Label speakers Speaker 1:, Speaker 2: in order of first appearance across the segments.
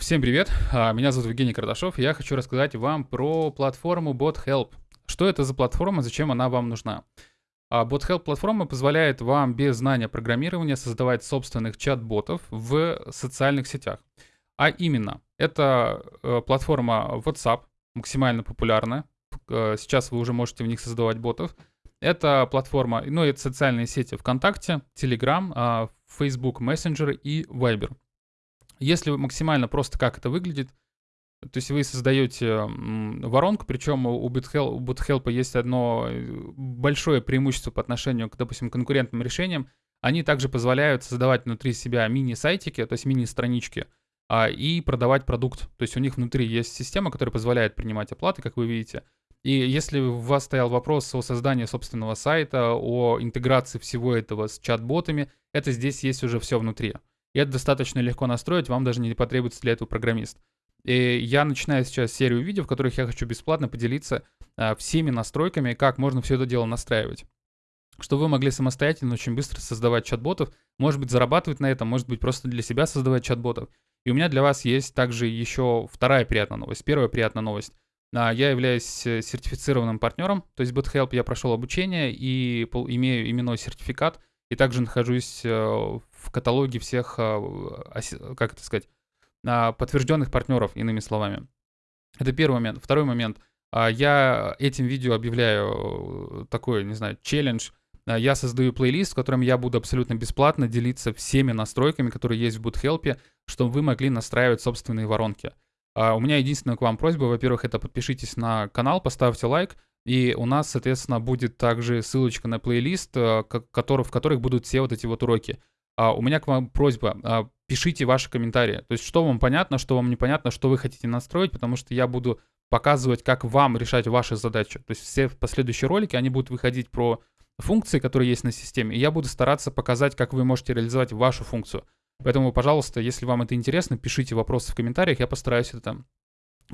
Speaker 1: Всем привет, а, меня зовут Евгений Кардашов, я хочу рассказать вам про платформу BotHelp. Что это за платформа, зачем она вам нужна? А, BotHelp платформа позволяет вам без знания программирования создавать собственных чат-ботов в социальных сетях. А именно, это э, платформа WhatsApp, максимально популярная. Э, сейчас вы уже можете в них создавать ботов. Это платформа, ну, это социальные сети ВКонтакте, Telegram, а, Facebook Messenger и Viber. Если максимально просто как это выглядит, то есть вы создаете воронку, причем у BootHelp есть одно э, большое преимущество по отношению к, допустим, конкурентным решениям. Они также позволяют создавать внутри себя мини-сайтики, то есть мини-странички, а, и продавать продукт. То есть у них внутри есть система, которая позволяет принимать оплаты, как вы видите. И если у вас стоял вопрос о создании собственного сайта, о интеграции всего этого с чат-ботами, это здесь есть уже все внутри. И это достаточно легко настроить, вам даже не потребуется для этого программист. И я начинаю сейчас серию видео, в которых я хочу бесплатно поделиться а, всеми настройками, как можно все это дело настраивать. Чтобы вы могли самостоятельно очень быстро создавать чат-ботов, может быть зарабатывать на этом, может быть просто для себя создавать чат-ботов. И у меня для вас есть также еще вторая приятная новость. Первая приятная новость. А, я являюсь э, сертифицированным партнером, то есть BootHelp я прошел обучение и имею именной сертификат, и также нахожусь э, в каталоге всех, а, как это сказать, а, подтвержденных партнеров, иными словами. Это первый момент. Второй момент. Я этим видео объявляю э, такой, не знаю, челлендж. Я создаю плейлист, в котором я буду абсолютно бесплатно делиться всеми настройками, которые есть в BootHelp, чтобы вы могли настраивать собственные воронки. А у меня единственная к вам просьба, во-первых, это подпишитесь на канал, поставьте лайк, и у нас, соответственно, будет также ссылочка на плейлист, э, в которых будут все вот эти вот уроки. А у меня к вам просьба, а, пишите ваши комментарии. То есть, что вам понятно, что вам непонятно, что вы хотите настроить, потому что я буду показывать, как вам решать ваши задачи. То есть все последующие ролики, они будут выходить про функции, которые есть на системе, и я буду стараться показать, как вы можете реализовать вашу функцию. Поэтому, пожалуйста, если вам это интересно, пишите вопросы в комментариях, я постараюсь это там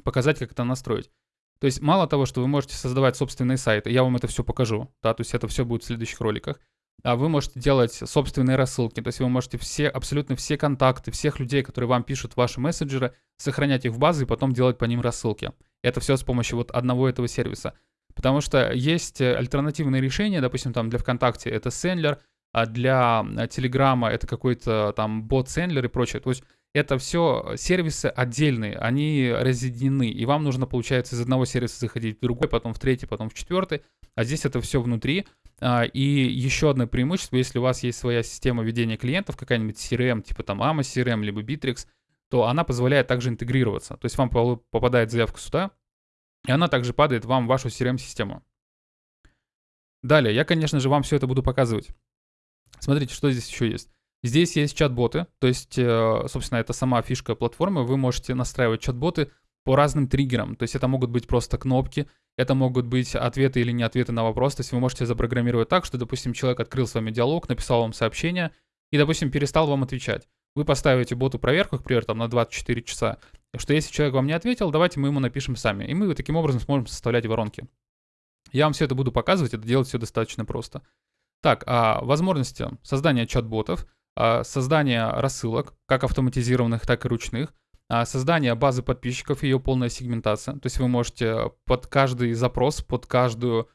Speaker 1: показать, как это настроить. То есть мало того, что вы можете создавать собственные сайты, я вам это все покажу, да, то есть это все будет в следующих роликах, а вы можете делать собственные рассылки, то есть вы можете все, абсолютно все контакты всех людей, которые вам пишут ваши мессенджеры, сохранять их в базы и потом делать по ним рассылки. Это все с помощью вот одного этого сервиса. Потому что есть альтернативные решения, допустим, там для ВКонтакте это Sendler, а для Телеграма это какой-то там бот-сендлер и прочее. То есть это все сервисы отдельные, они разъединены, и вам нужно, получается, из одного сервиса заходить в другой, потом в третий, потом в четвертый, а здесь это все внутри. А, и еще одно преимущество, если у вас есть своя система ведения клиентов, какая-нибудь CRM, типа там AMA CRM, либо Bittrex, то она позволяет также интегрироваться. То есть вам попадает заявка сюда, и она также падает вам в вашу CRM-систему. Далее, я, конечно же, вам все это буду показывать. Смотрите, что здесь еще есть. Здесь есть чат-боты, то есть, э, собственно, это сама фишка платформы. Вы можете настраивать чат-боты по разным триггерам. То есть это могут быть просто кнопки, это могут быть ответы или не ответы на вопрос. То есть вы можете запрограммировать так, что, допустим, человек открыл с вами диалог, написал вам сообщение и, допустим, перестал вам отвечать. Вы поставите боту проверку, к примеру, там на 24 часа, что если человек вам не ответил, давайте мы ему напишем сами. И мы таким образом сможем составлять воронки. Я вам все это буду показывать, это делать все достаточно просто. Так, а возможности создания чат-ботов, а, создания рассылок, как автоматизированных, так и ручных, а, создание базы подписчиков и ее полная сегментация. То есть вы можете под каждый запрос, под каждую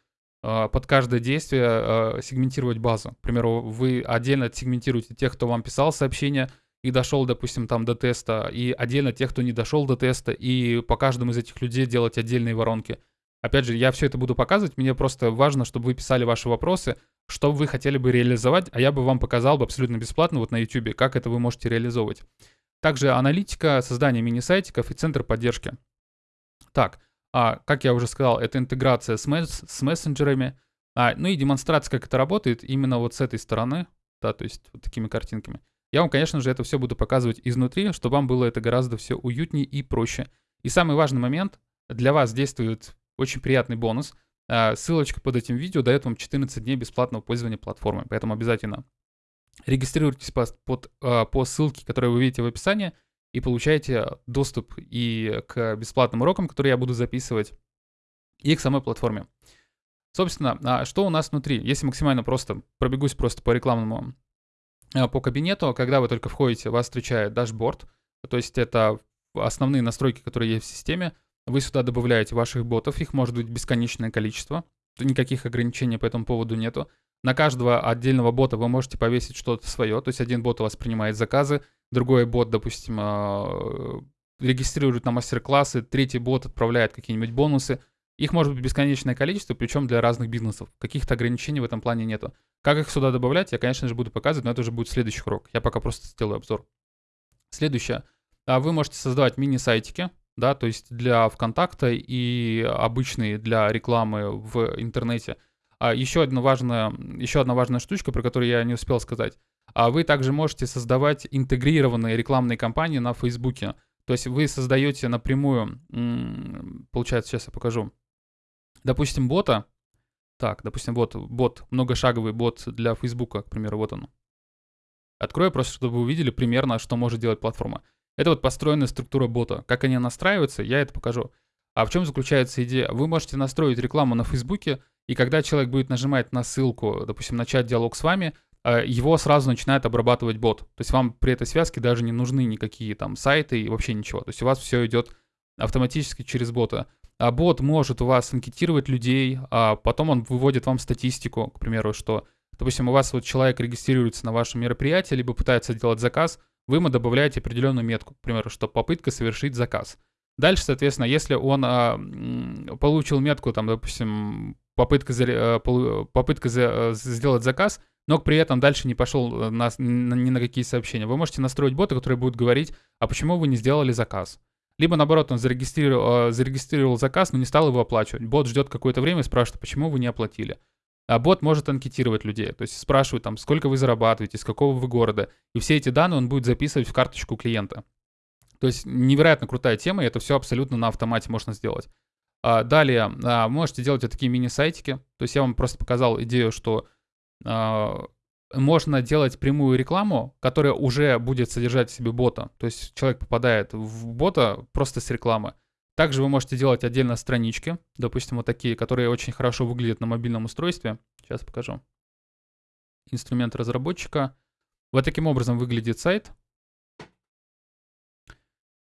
Speaker 1: а, под каждое действие сегментировать базу. К примеру, вы отдельно сегментируете тех, кто вам писал сообщение и дошел, допустим, там до теста, и отдельно тех, кто не дошел до теста, и по каждому из этих людей делать отдельные воронки. Опять же, я все это буду показывать, мне просто важно, чтобы вы писали ваши вопросы, что вы хотели бы реализовать, а я бы вам показал бы абсолютно бесплатно вот на YouTube, как это вы можете реализовывать. Также аналитика, создание мини-сайтиков и центр поддержки. Так, а, как я уже сказал, это интеграция с, месс с мессенджерами, а, ну и демонстрация, как это работает именно вот с этой стороны, да, то есть вот такими картинками. Я вам, конечно же, это все буду показывать изнутри, чтобы вам было это гораздо все уютнее и проще. И самый важный момент, для вас действует очень приятный бонус – ссылочка под этим видео дает вам 14 дней бесплатного пользования платформой, поэтому обязательно регистрируйтесь по, под, а, по ссылке, которую вы видите в описании, и получаете доступ и к бесплатным урокам, которые я буду записывать, и к самой платформе. Собственно, а что у нас внутри? Если максимально просто, пробегусь просто по рекламному, по кабинету, когда вы только входите, вас встречает дашборд, то есть это основные настройки, которые есть в системе. Вы сюда добавляете ваших ботов, их может быть бесконечное количество. Никаких ограничений по этому поводу нету. На каждого отдельного бота вы можете повесить что-то свое. То есть один бот у вас принимает заказы, другой бот, допустим, а, регистрирует на мастер-классы, третий бот отправляет какие-нибудь бонусы. Их может быть бесконечное количество, причем для разных бизнесов. Каких-то ограничений в этом плане нету. Как их сюда добавлять, я, конечно же, буду показывать, но это уже будет следующий урок. Я пока просто сделаю обзор. Следующее. А, вы можете создавать мини-сайтики, да, то есть для ВКонтакта и обычные для рекламы в интернете. А еще одна важная, еще одна важная штучка, про которую я не успел сказать. А вы также можете создавать интегрированные рекламные кампании на Фейсбуке. То есть вы создаете напрямую, получается, сейчас я покажу, допустим, бота. Так, допустим, вот бот, многошаговый бот для Фейсбука, к примеру, вот он. Открою просто, чтобы вы увидели примерно, что может делать платформа. Это вот построенная структура бота. Как они настраиваются, я это покажу. А в чем заключается идея? Вы можете настроить рекламу на Фейсбуке, и когда человек будет нажимать на ссылку, допустим, начать диалог с вами, э, его сразу начинает обрабатывать бот. То есть вам при этой связке даже не нужны никакие там сайты и вообще ничего. То есть у вас все идет автоматически через бота. А бот может у вас анкетировать людей, а потом он выводит вам статистику, к примеру, что, допустим, у вас вот человек регистрируется на ваше мероприятие, либо пытается сделать заказ, вы ему добавляете определенную метку, к примеру, что попытка совершить заказ. Дальше, соответственно, если он а, получил метку, там, допустим, попытка, за, попытка за, сделать заказ, но при этом дальше не пошел э, на, на, ни на какие сообщения, вы можете настроить бота, который будет говорить, а почему вы не сделали заказ. Либо наоборот, он зарегистрировал, э, зарегистрировал заказ, но не стал его оплачивать. Бот ждет какое-то время и спрашивает, почему вы не оплатили. А бот может анкетировать людей, то есть спрашивает там, сколько вы зарабатываете, с какого вы города. И все эти данные он будет записывать в карточку клиента. То есть невероятно крутая тема, и это все абсолютно на автомате можно сделать. А, далее, а, можете делать вот такие мини-сайтики. То есть я вам просто показал идею, что а, можно делать прямую рекламу, которая уже будет содержать в себе бота. То есть человек попадает в бота просто с рекламы. Также вы можете делать отдельно странички, допустим, вот такие, которые очень хорошо выглядят на мобильном устройстве. Сейчас покажу. Инструмент разработчика. Вот таким образом выглядит сайт.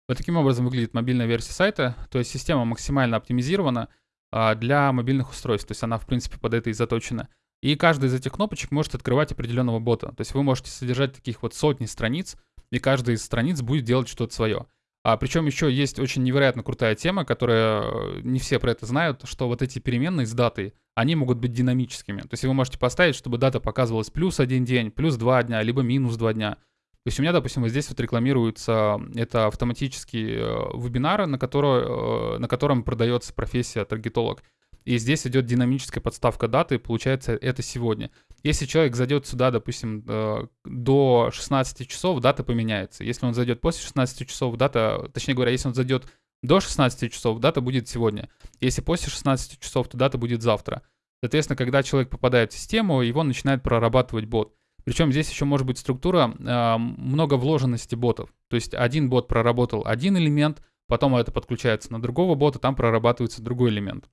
Speaker 1: Вот таким образом выглядит мобильная версия сайта. То есть система максимально оптимизирована а, для мобильных устройств. То есть она, в принципе, под это и заточена. И каждая из этих кнопочек может открывать определенного бота. То есть вы можете содержать таких вот сотни страниц, и каждая из страниц будет делать что-то свое. А причем еще есть очень невероятно крутая тема, которая э, не все про это знают, что вот эти переменные с датой, они могут быть динамическими. То есть вы можете поставить, чтобы дата показывалась плюс один день, плюс два дня, либо минус два дня. То есть у меня, допустим, вот здесь вот рекламируется это автоматический э, вебинар, на, который, э, на котором продается профессия таргетолог. И здесь идет динамическая подставка даты, получается это сегодня. Если человек зайдет сюда, допустим, э, до 16 часов, дата поменяется. Если он зайдет после 16 часов, дата, точнее говоря, если он зайдет до 16 часов, дата будет сегодня. Если после 16 часов, то дата будет завтра. Соответственно, когда человек попадает в систему, его начинает прорабатывать бот. Причем здесь еще может быть структура э, много вложенности ботов. То есть один бот проработал один элемент, потом это подключается на другого бота, там прорабатывается другой элемент.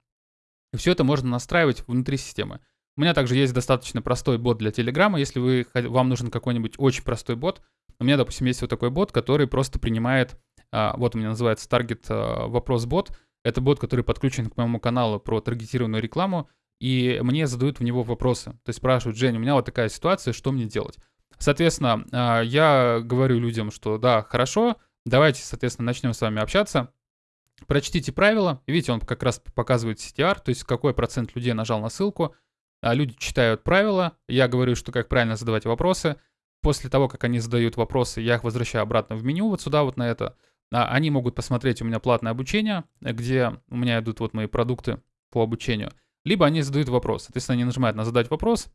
Speaker 1: И все это можно настраивать внутри системы. У меня также есть достаточно простой бот для Телеграма. Если вы, вам нужен какой-нибудь очень простой бот, у меня, допустим, есть вот такой бот, который просто принимает, а, вот у меня называется таргет а, вопрос бот. Это бот, который подключен к моему каналу про таргетированную рекламу, и мне задают в него вопросы. То есть спрашивают, Жень, у меня вот такая ситуация, что мне делать? Соответственно, а, я говорю людям, что да, хорошо, давайте, соответственно, начнем с вами общаться. Прочтите правила. Видите, он как раз показывает CTR, то есть какой процент людей нажал на ссылку. А люди читают правила. Я говорю, что как правильно задавать вопросы. После того, как они задают вопросы, я их возвращаю обратно в меню, вот сюда, вот на это. А они могут посмотреть у меня платное обучение, где у меня идут вот мои продукты по обучению. Либо они задают вопрос. Соответственно, они нажимают на задать вопрос.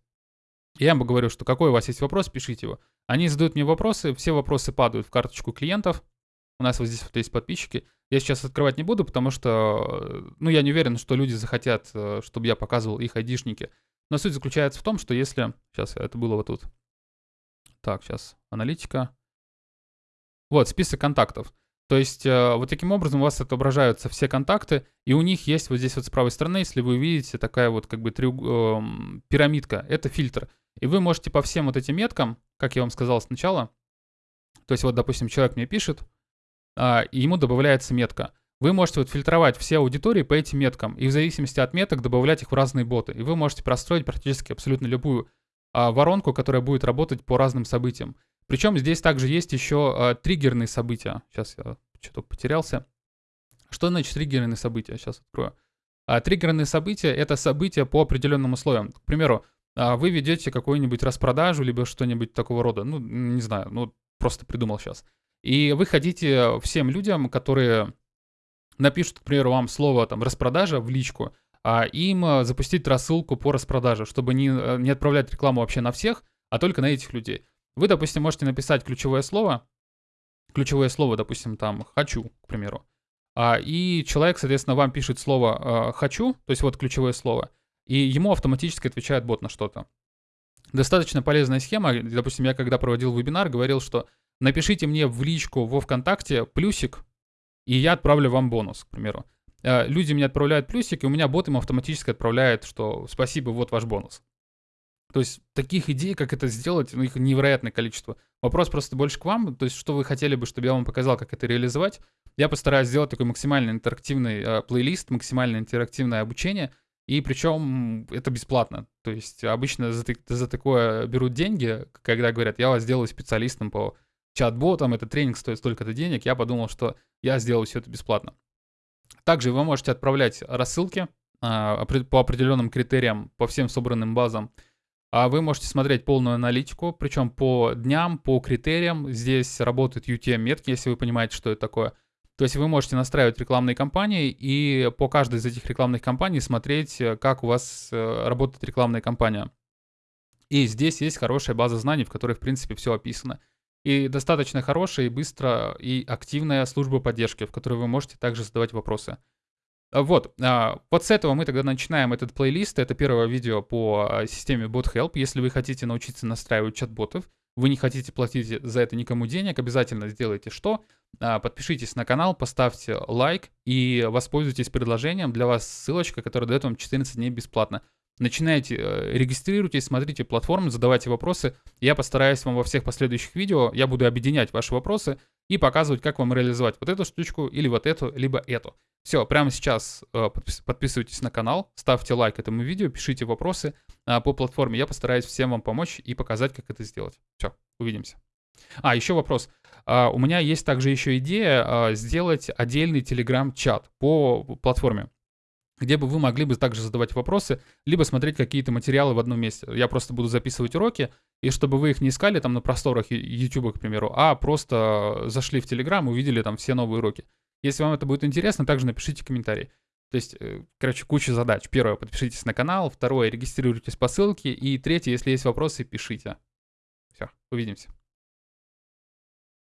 Speaker 1: Я им говорю, что какой у вас есть вопрос, пишите его. Они задают мне вопросы, все вопросы падают в карточку клиентов. У нас вот здесь вот есть подписчики. Я сейчас открывать не буду, потому что, э, ну, я не уверен, что люди захотят, э, чтобы я показывал их айдишники. Но суть заключается в том, что если... Сейчас, это было вот тут. Так, сейчас, аналитика. Вот, список контактов. То есть э, вот таким образом у вас отображаются все контакты, и у них есть вот здесь вот с правой стороны, если вы увидите, такая вот как бы трюг, э, пирамидка, это фильтр. И вы можете по всем вот этим меткам, как я вам сказал сначала, то есть вот, допустим, человек мне пишет, а, и ему добавляется метка. Вы можете вот фильтровать все аудитории по этим меткам, и в зависимости от меток добавлять их в разные боты. И вы можете простроить практически абсолютно любую а, воронку, которая будет работать по разным событиям. Причем здесь также есть еще а, триггерные события. Сейчас я что-то потерялся. Что значит триггерные события? Сейчас открою. А, триггерные события — это события по определенным условиям. К примеру, а, вы ведете какую-нибудь распродажу, либо что-нибудь такого рода. Ну, не знаю, ну, просто придумал сейчас. И вы хотите всем людям, которые напишут, к примеру, вам слово там распродажа в личку, а им а, запустить рассылку по распродаже, чтобы не, э, не отправлять рекламу вообще на всех, а только на этих людей. Вы, допустим, можете написать ключевое слово, ключевое слово, допустим, там «хочу», к примеру, а, и человек, соответственно, вам пишет слово «хочу», то есть вот ключевое слово, и ему автоматически отвечает бот на что-то. Достаточно полезная схема. Допустим, я когда проводил вебинар, говорил, что напишите мне в личку во ВКонтакте плюсик, и я отправлю вам бонус, к примеру. А, люди мне отправляют плюсик, и у меня бот им автоматически отправляет, что спасибо, вот ваш бонус. То есть таких идей, как это сделать, ну, их невероятное количество. Вопрос просто больше к вам, то есть что вы хотели бы, чтобы я вам показал, как это реализовать. Я постараюсь сделать такой максимально интерактивный э, плейлист, максимально интерактивное обучение, и причем это бесплатно. То есть обычно за, за такое берут деньги, когда говорят, я вас сделаю специалистом по чат-ботам, этот тренинг стоит столько-то денег. Я подумал, что я сделаю все это бесплатно. Также вы можете отправлять рассылки а, по определенным критериям, по всем собранным базам. А вы можете смотреть полную аналитику, причем по дням, по критериям. Здесь работают UTM-метки, если вы понимаете, что это такое. То есть вы можете настраивать рекламные кампании и по каждой из этих рекламных кампаний смотреть, э, как у вас э, работает рекламная кампания. И здесь есть хорошая база знаний, в которой, в принципе, все описано. И достаточно хорошая и быстрая и активная служба поддержки, в которой вы можете также задавать вопросы. А, вот, а, вот с этого мы тогда начинаем этот плейлист. Это первое видео по а, системе BotHelp. Если вы хотите научиться настраивать чат-ботов, вы не хотите платить за это никому денег, обязательно сделайте что? Подпишитесь на канал, поставьте лайк и воспользуйтесь предложением. Для вас ссылочка, которая дает вам 14 дней бесплатно. Начинайте, э, регистрируйтесь, смотрите платформу, задавайте вопросы. Я постараюсь вам во всех последующих видео, я буду объединять ваши вопросы и показывать, как вам реализовать вот эту штучку или вот эту, либо эту. Все, прямо сейчас э, подписывайтесь на канал, ставьте лайк этому видео, пишите вопросы э, по платформе. Я постараюсь всем вам помочь и показать, как это сделать. Все, увидимся. А, еще вопрос. Uh, у меня есть также еще идея сделать отдельный телеграм-чат по платформе где бы вы могли бы также задавать вопросы, либо смотреть какие-то материалы в одном месте. Я просто буду записывать уроки, и чтобы вы их не искали там на просторах YouTube, к примеру, а просто зашли в Telegram увидели там все новые уроки. Если вам это будет интересно, также напишите комментарий. То есть, э, короче, куча задач. Первое, подпишитесь на канал. Второе, регистрируйтесь по ссылке. И третье, если есть вопросы, пишите. Все, увидимся.